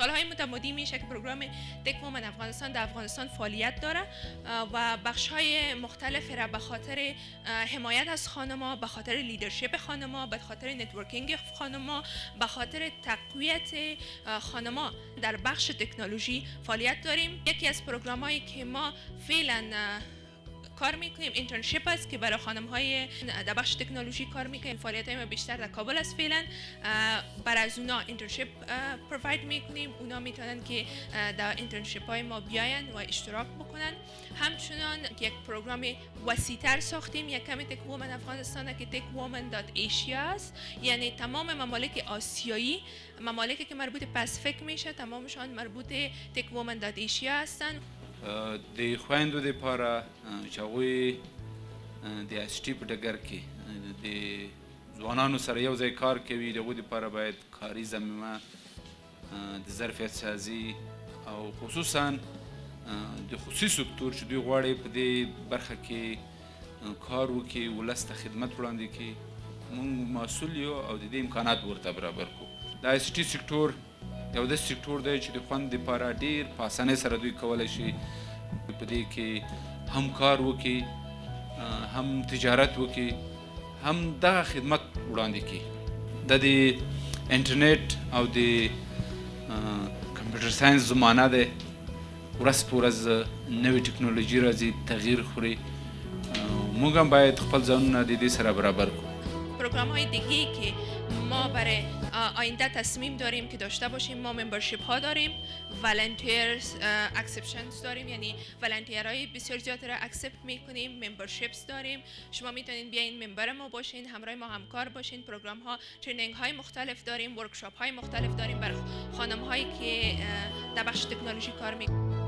سالهای متمادی میشه که program Tech Women افغانستان در افغانستان فعالیت داره و بخش های مختلف را به خاطر حمایت از خانما به خاطر leadership خانما به خاطر networking خانما به خاطر تقویت خانما در بخش تکنولوژی فعالیت داریم. یکی از program هایی که ما فعلا کار می‌کنیم internship است که برای خانم های در بخش تکنولوژی کار می‌کنیم. فعالیت های ما بیشتر در کابل است فعلا. بر از اونا internship provide می‌کنیم. اونا می‌تونن که در internship های ما بیاین و اشتراک بکنن. همچنان یک program وسیعتر ساختیم. یک کمی Tech Women افغانستان که Tech Women dot Asia است. یعنی تمام ممالک آسیایی ممالکی که مربوط Pacific میشه تمامشان مربوط Tech Women dot Asia هستن. د خويندو لپاره چې هغوی د IT په ډګر کې د ځوانانو سره یو ځای کار کوي د هغوی لپاره باید کاري زمینه د ظرفیت سازي او خصوصا د خصوصي سکتور چې دوی غواړي په دې برخه کې کار وکړي ولس ته خدمت وړاندې کړي موږ مسؤل یو او د دې امکانات ورته برابر کړو. دا IT سکتور یو د سکتور دی چې د خوند لپاره ډیر په اسانۍ سره دوی کولی شي په دې کې هم کار وکړي هم تجارت وکړي هم دغه خدمت وړاندې کړي. د دې انټرنیټ او د computer science زمانہ ده ورځ په ورځ نوې ټکنالوژي راځي تغییر خوري. موږ هم باید خپل ځانونه د دې سره برابر کړو program های دیگه که ما برای آینده تصمیم داریم که داشته باشیم ما membership ها داریم volunteers acceptance داریم یعنی های بسیار زیاد را accept می‌کنیم memberships داریم. شما می‌تونید بیاین member ما باشین همراه ما همکار باشین program ها training های مختلف داریم workshop های مختلف داریم برای خانم هایی که در بخش تکنولوژی کار می‌کنیم